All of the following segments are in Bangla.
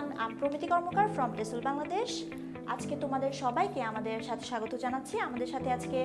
এভরিওয়ান আম প্রমিতি কর্মকার ফ্রম টেসুল বাংলাদেশ আজকে তোমাদের সবাইকে আমাদের সাথে স্বাগত জানাচ্ছি। আমাদের সাথে আজকে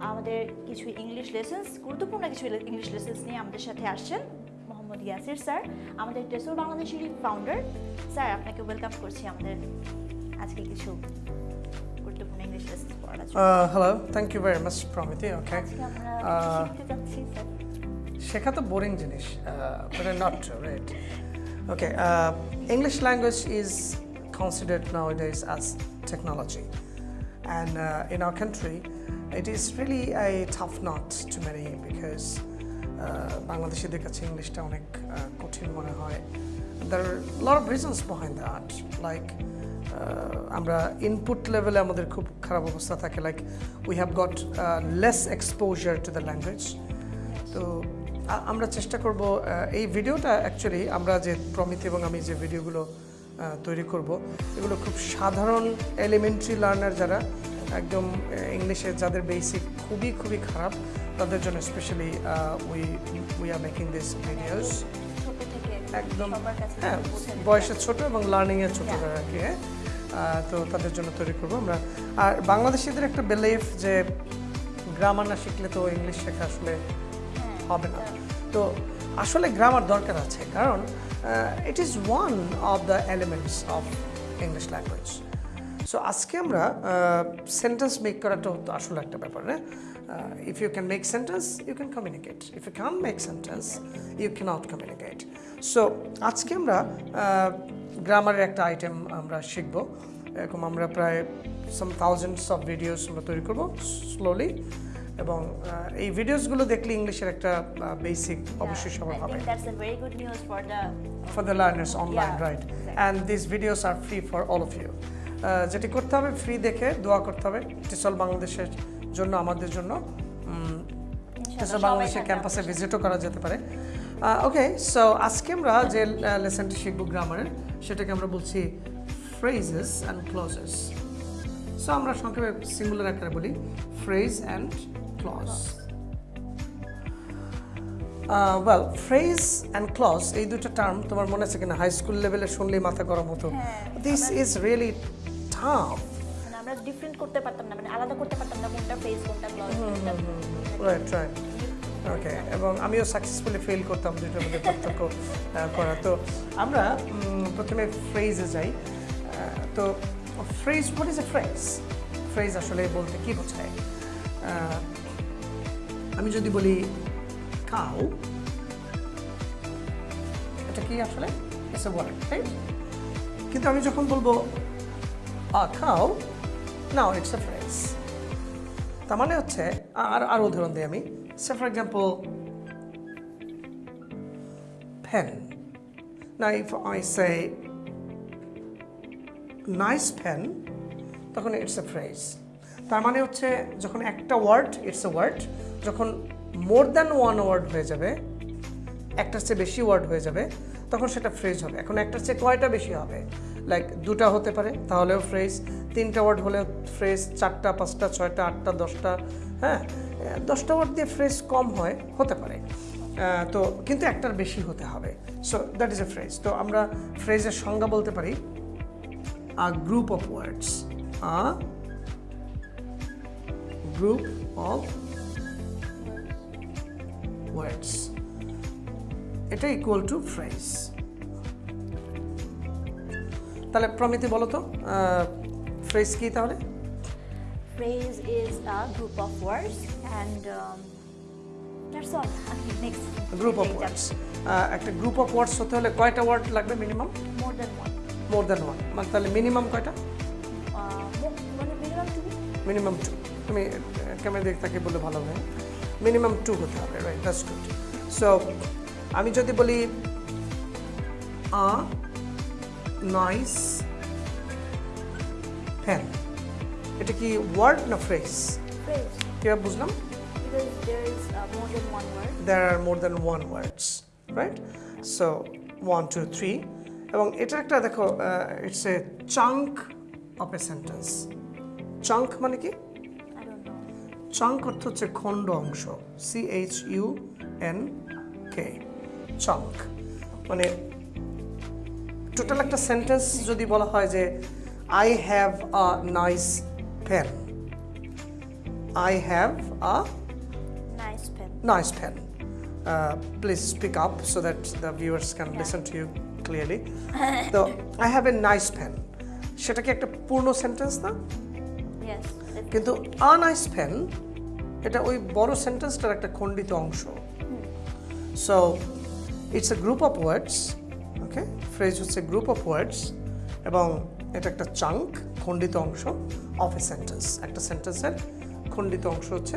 আমাদের কিছু ইংলিশ লেসেন্স গুরুত্বপূর্ণ কিছু ইংলিশ লেসেন্স নিয়ে আমাদের সাথে আসছেন মোহাম্মদ ইয়াসির স্যার আমাদের টেসুল বাংলাদেশেরই ফাউন্ডার স্যার আপনাকে ওয়েলকাম করছি আমাদের আজকে কিছু গুরুত্বপূর্ণ ইংলিশ লেসেন্স পড়ার Uh, much, আজকে আমরা আহ, শিখতে যাচ্ছি স্যার। শেখা তো বোরিং জিনিস uh, not true, right? Okay, uh, English language is considered nowadays as technology. And uh, in our country, it is really a tough nut to many because বাংলাদেশিদের কাছে ইংলিশটা অনেক uh, কঠিন মনে হয় there are a lot of reasons behind that like uh, আমরা ইনপুট লেভেলে আমাদের খুব খারাপ অবস্থা থাকে like we have got less exposure to the language তো আ- আমরা চেষ্টা করব এই ভিডিওটা অ্যাকচুয়ালি আমরা যে প্রমিত এবং আমি যে ভিডিওগুলো তৈরি করব এগুলো খুব সাধারণ এলিমেন্টারি লার্নার যারা একদম ইংলিশে যাদের বেসিক খুবই খুবই খারাপ তাদের জন্য specially we we are making this videos একদম হ্যাঁ বয়সে ছোট এবং লার্নিংয়ে ছোট. আর কি হ্যাঁ তো তাদের জন্য তৈরি করব আমরা। আর বাংলাদেশিদের একটা বিলিফ যে গ্রামার না শিখলে তো ইংলিশ শেখা আসলে হ্যাঁ, হবে না। তো আসলে গ্রামার দরকার আছে, কারণ it is one of the elements of English language so আজকে আমরা সেন্টেন্স মেক করাটা তো আসলে একটা ব্যাপার না if you can make sentence you can communicate if you can make sentence you can't communicate so আজকে আমরা গ্রামারের একটা আইটেম আমরা শিখব। এরকম আমরা প্রায় সাম থাউজেন্ডস অফ ভিডিওস আমরা তৈরি করব স্লোলি এবং এই ভিডিওসগুলো দেখলে ইংলিশের একটা বেসিক অবশ্যই সবার হবে learners online, Yeah, right? exactly. And these videos are free for all of. Uh, যেটি করতে হবে ফ্রি দেখে দোয়া করতে হবে টিসল বাংলাদেশের জন্য আমাদের জন্য টিসল বাংলাদেশের ক্যাম্পাসে ভিজিটও করা যেতে পারে ওকে সো আজকে আমরা যে লেসনটি শিখব গ্রামারের সেটাকে আমরা বলছি ফ্রেজেস অ্যান্ড ক্লজেস সো আমরা সংক্ষেপে সিঙ্গুলার আকারে বলি phrase and clause well phrase and clause এই দুটো টার্ম তোমার মনে আছে কিনা? হাই স্কুল লেভেলে শুনলেই মাথা গরম হতো। দিস ইজ রিয়েলি টাফ মানে আমরা ডিফারেন্ট করতে পারতাম না মানে আলাদা করতে পারতাম না কোনটা ফেস কোনটা ক্লজ কোনটা রাইট রাইট ওকে এবং আমিও সাকসেসফুলি ফেল করতাম দুটোর মধ্যে পার্থক্য করা। তো আমরা প্রথমে ফ্রেজে যাই। তো phrase what is a phrase phrase আসলে বলতে কি বোঝায়? আমি যদি বলি কাউ এটা কি আসলে? ইটস এ ওয়ার্ড কিন্তু আমি যখন বলব আ খাও নাও ইটস এ ফ্রেজ তার মানে হচ্ছে, আর আর উদাহরণ দিই আমি। সে ফর এক্সাম্পল পেন না if I say nice pen তখন ইটস এ ফ্রেজ তার মানে হচ্ছে, যখন একটা ওয়ার্ড ইটস এ ওয়ার্ড যখন মোর দ্যান ওয়ান ওয়ার্ড হয়ে যাবে, একটার চেয়ে বেশি ওয়ার্ড হয়ে যাবে, তখন সেটা ফ্রেজ হবে। এখন একটার চেয়ে কয়টা বেশি হবে? লাইক দুটা হতে পারে, তাহলেও ফ্রেজ তিনটা ওয়ার্ড হলেও ফ্রেজ চারটা, পাঁচটা, ছয়টা, আটটা, দশটা হ্যাঁ? দশটা ওয়ার্ড দিয়ে ফ্রেজ কম হয়, হতে পারে। তো কিন্তু একটার বেশি হতে হবে। So that is a phrase তো আমরা ফ্রেজের সংজ্ঞা বলতে পারি a group of words a group of words এটা ইকুয়াল টু ফ্রেজ তাহলে প্রমিতি বলো তো ফ্রেজ কি তাহলে? Phrase is a group of words and that's all next group of words একটা গ্রুপ অফ ওয়ার্ডস হতে হলে কয়টা ওয়ার্ড লাগবে minimum more than one more than one মানে তাহলে মিনিমাম কয়টা? মানে মিনিমাম টু মিনিমাম টু তুমি ক্যামেরা দিকে তাকে বলে ভালো হবে। মিনিমাম টু হতে হবে রাইট দ্যাটস গুড সো আমি যদি বলি আ নাইস ফ্যান এটা কি ওয়ার্ড না ফ্রেজ কীভাবে বুঝলাম? There are more than one words right? So one two three. এবং এটা একটা দেখো it's a chunk of a sentence chunk মানে কি? চাঙ্ক অর্থ হচ্ছে খণ্ড অংশ C H U N K chunk মানে টোটাল একটা সেন্টেন্স যদি বলা হয় যে I have a nice pen I have a nice fan. Uh, please speak up so that the viewers can Yeah. listen to you clearly. so, I have a সেটা কি একটা পূর্ণ সেন্টেন্স না কিন্তু আ নাইস পেন এটা ওই বড় সেন্টেন্সটার একটা খণ্ডিত অংশ। So it's a group of words okay phrase হচ্ছে গ্রুপ অফ ওয়ার্ডস এবং এটা একটা চাঙ্ক খণ্ডিত অংশ অফ এ সেন্টেন্স একটা সেন্টেন্সের খণ্ডিত অংশ হচ্ছে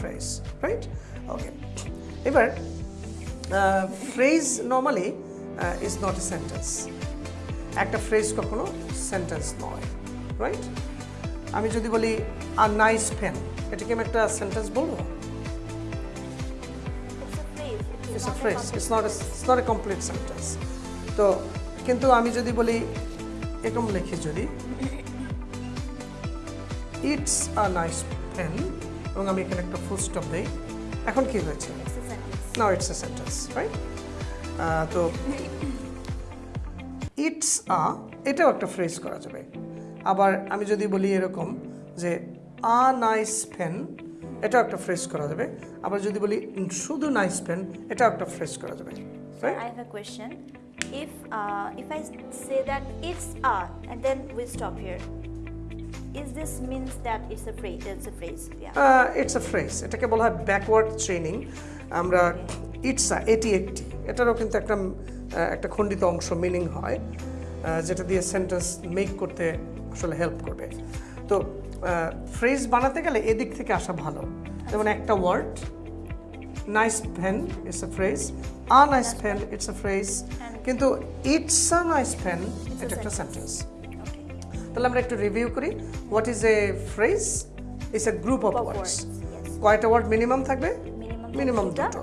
ফ্রেজ রাইট ওকে এবার phrase normally is not a sentence একটা ফ্রেজ কখনো সেন্টেন্স নয় রাইট আমি যদি বলি আ নাইস পেন এটাকে আমি একটা সেন্টেন্স বলব? It's a phrase it's not it's not a complete sentence তো কিন্তু আমি যদি বলি এরকম লিখি যদি ইটস আ নাইস ফ্যান এবং আমি এখানে একটা ফুল স্টপ দিই। এখন কি হয়েছে? Now it's a sentence right তো ইটস আ এটাও একটা ফ্রেজ করা যাবে। আবার আমি যদি বলি এরকম যে আ নাইস পেন এটাও একটা ফ্রেজ করা যাবে আবার যদি বলি শুধু নাইস পেন এটাও একটা ফ্রেজ করা যাবে I have a question. If uh, if I say that it's a and then we stop here, is this means that it's a phrase? It's a phrase. Yeah. It's a phrase এটাকে বলা হয় ব্যাকওয়ার্ড ট্রেনিং আমরা ইটস আ এটি একটি এটারও কিন্তু একটা একটা খণ্ডিত অংশ মিনিং হয় যেটা দিয়ে সেন্টেন্স মেক করতে আসলে হেল্প করবে। তো ফ্রেজ বানাতে গেলে এদিক থেকে আসা ভালো। যেমন একটা word nice pen it's a phrase a nice pen it's a phrase কিন্তু ইটস আ নাইস পেন এটা একটা সেন্টেন্স তাহলে আমরা একটু রিভিউ করি। What is a phrase it's a group of words কয়টা ওয়ার্ড মিনিমাম থাকবে? Minimum দুটো।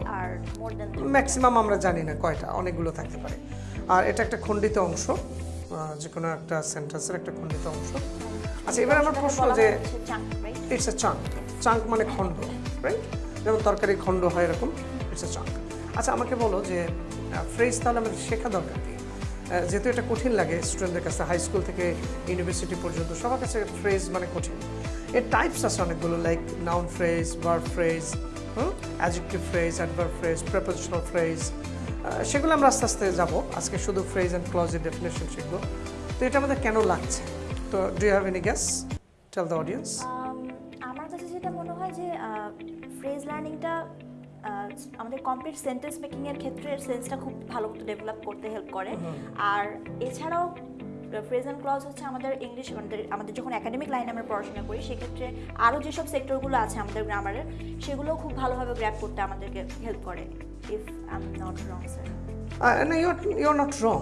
ম্যাক্সিমাম আমরা জানি না কয়টা অনেকগুলো থাকতে পারে। আর এটা একটা খণ্ডিত অংশ। যে কোনো একটা সেন্টেন্সের একটা খণ্ডিত অংশ। আচ্ছা এবার আমার প্রশ্ন যে? ইটস এ চাঙ্ক চাঙ্ক মানে খণ্ড রাইট যেমন তরকারি খণ্ড হয় এরকম ইটস এ চাঙ্ক আচ্ছা আমাকে বলো যে ফ্রেজ তাহলে আমাদের শেখা দরকার কি? যেহেতু এটা কঠিন লাগে স্টুডেন্টদের কাছে হাই স্কুল থেকে ইউনিভার্সিটি পর্যন্ত সবার কাছে ফ্রেজ মানে কঠিন। এর টাইপস আছে অনেকগুলো like noun phrase verb phrase adjective phrase adverb phrase prepositional phrase সেগুলো আমরা আস্তে আস্তে যাব। আজকে শুধু ফ্রেজ অ্যান্ড ক্লজের ডেফিনেশন শিখব। তো এটা আমাদের কেন লাগছে? তো do you have any guess tell the audience আমার কাছে যেটা মনে হয় যে ফ্রেজ লার্নিংটা আমাদের কমপ্লিট সেন্টেন্স মেকিং এর ক্ষেত্রে সেন্সটা খুব ভালো মতো ডেভেলপ করতে হেল্প করে। আর এছাড়াও ফ্রেজ অ্যান্ড ক্লজ হচ্ছে আমাদের ইংলিশ আমাদের আমাদের যখন একাডেমিক লাইনে আমরা পড়াশোনা করি সেক্ষেত্রে আরও যেসব সেক্টরগুলো আছে আমাদের গ্রামারের সেগুলোও খুব ভালোভাবে গ্র্যাপ করতে আমাদেরকে হেল্প করে। I am not wrong sir না ইউর নট রং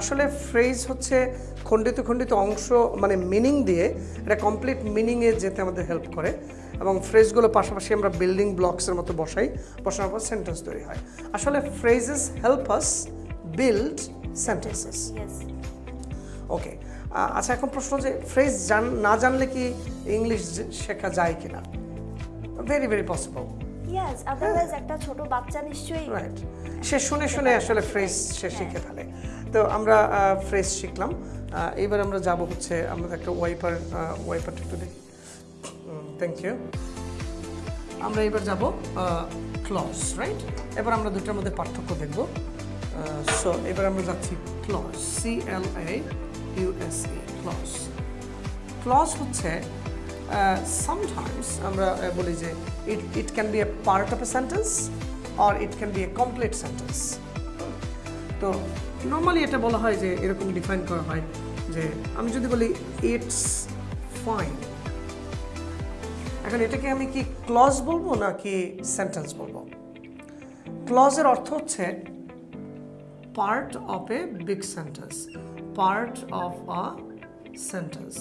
আসলে ফ্রেজ হচ্ছে খণ্ডিত খণ্ডিত অংশ মানে মিনিং দিয়ে এটা কমপ্লিট মিনিংয়ে যেতে আমাদের হেল্প করে। এবং ফ্রেজগুলো পাশাপাশি আমরা বিল্ডিং ব্লকসের মতো বসাই বসানোর পর সেন্টেন্স তৈরি হয়। আসলে phrases help us build sentences okay আচ্ছা এখন প্রশ্ন যে ফ্রেজ জান না জানলে কি ইংলিশ শেখা যায় কিনা? ভেরি ভেরি পসিবল ইয়েস একটা ছোট বাচ্চা নিশ্চয়ই রাইট সে শুনে শুনে আসলে ফ্রেজ সে শিখে ফেলে। তো আমরা ফ্রেজ শিখলাম। এবার আমরা যাব হচ্ছে আমাদের একটা ওয়াইপার ওয়াইপারটা একটু দেখি। থ্যাংক ইউ আমরা এবার যাব ক্লজ রাইট এবার আমরা দুটার মধ্যে পার্থক্য দেখব। সো এবার আমরা যাচ্ছি clause C L A U S E clause clause হচ্ছে সামটাইমস আমরা বলি যে it it can be a part of a sentence or it can be a complete sentence তো নর্মালি এটা বলা হয় যে এরকম ডিফাইন করা হয় যে আমি যদি বলি ইটস ফাইন এখন এটাকে আমি কি ক্লজ বলব না কি সেন্টেন্স বলব ক্লজের অর্থ হচ্ছে part of a big sentence part of a sentence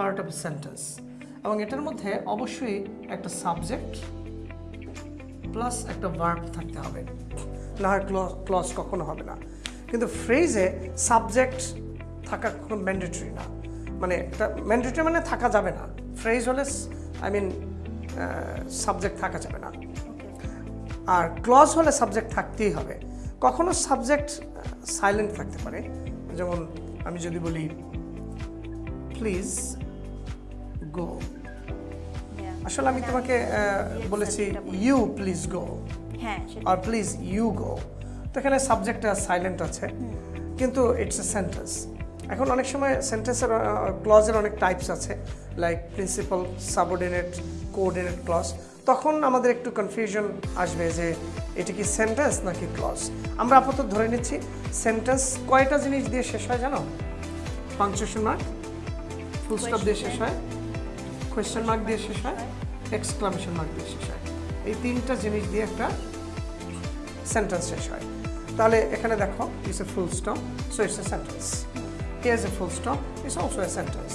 part of sentence এবং এটার মধ্যে অবশ্যই একটা সাবজেক্ট প্লাস একটা ভার্ব থাকতে হবে। না হয় ক্লজ কখনো হবে না। কিন্তু ফ্রেজে সাবজেক্ট থাকা কোনো ম্যান্ডেটরি না। মানে এটা ম্যান্ডেটরি মানে থাকা যাবে না। ফ্রেজ হলে আই মিন সাবজেক্ট থাকা যাবে না। আর ক্লজ হলে সাবজেক্ট থাকতেই হবে। কখনো সাবজেক্ট সাইলেন্ট থাকতে পারে। যেমন আমি যদি বলি প্লিজ গো আসলে আমি তোমাকে বলেছি। ইউ প্লিজ গো হ্যাঁ আর প্লিজ ইউ গো তো এখানে সাবজেক্টটা সাইলেন্ট আছে কিন্তু ইটস এ সেন্টেন্স এখন অনেক সময় সেন্টেন্সের ক্লজের অনেক টাইপস আছে like principal subordinate coordinate clause তখন আমাদের একটু কনফিউশন আসবে যে এটা কি সেন্টেন্স নাকি ক্লজ আমরা আপাতত ধরে নিচ্ছি সেন্টেন্স কয়টা জিনিস দিয়ে শেষ হয় জানো? পাংচুয়েশন মার্ক ফুল স্টপ দিয়ে শেষ হয়। কোয়েশ্চেন মার্ক দিয়ে শেষ হয় এক্সক্লামেশন মার্ক দিয়ে শেষ হয়। এই তিনটা জিনিস দিয়ে একটা সেন্টেন্স শেষ হয়। তাহলে এখানে দেখো it's a full stop so it's a sentence here a full stop it's also a sentence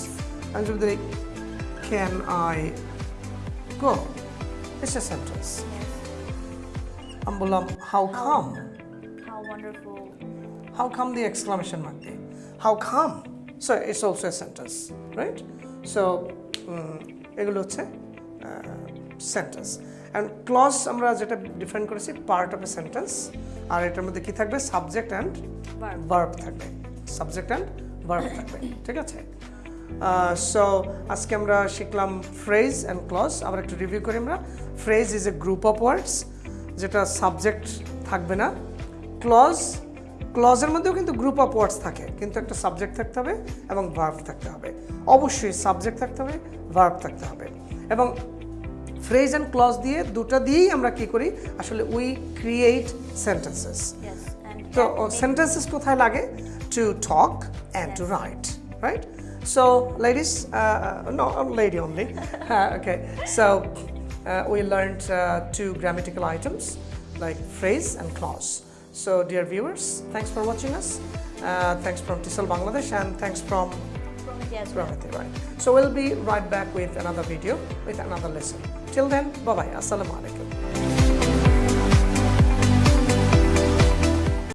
আমি যদি can I go it's a sentence আমি বললাম how come how the exclamation mark? There? How come? So it's also a sentence, right? So um, এগুলো হচ্ছে সেন্টেন্স অ্যান্ড ক্লজ আমরা যেটা ডিফাইন করেছি পার্ট অফ এ সেন্টেন্স আর এটার মধ্যে কি থাকবে? Subject and. ভার্ব থাকবে। সাবজেক্ট অ্যান্ড ভার্ব থাকবে ঠিক আছে? সো আজকে আমরা শিখলাম ফ্রেজ অ্যান্ড ক্লজ আবার একটু রিভিউ করি আমরা। Phrase is a group of words যেটা সাবজেক্ট থাকবে না। ক্লজ ক্লজের মধ্যেও কিন্তু গ্রুপ অফ ওয়ার্ডস থাকে। কিন্তু একটা সাবজেক্ট থাকতে হবে এবং ভার্ব থাকতে হবে। অবশ্যই সাবজেক্ট থাকতে হবে ভার্ব থাকতে হবে। এবং ফ্রেজ অ্যান্ড ক্লজ দিয়ে দুটো দিয়েই আমরা কি করি? আসলে উই ক্রিয়েট সেন্টেন্সেস তো sentences কোথায় লাগে? Talk and to write right? So ladies uh, no uh, lady only. Uh, okay. So uh, we learned uh, two grammatical items like phrase and clause so dear viewers thanks for watching us. Uh, thanks from Tisal Bangladesh and thanks from from India as right. So we'll be right back with another video with another lesson. Till then bye bye assalamu alaikum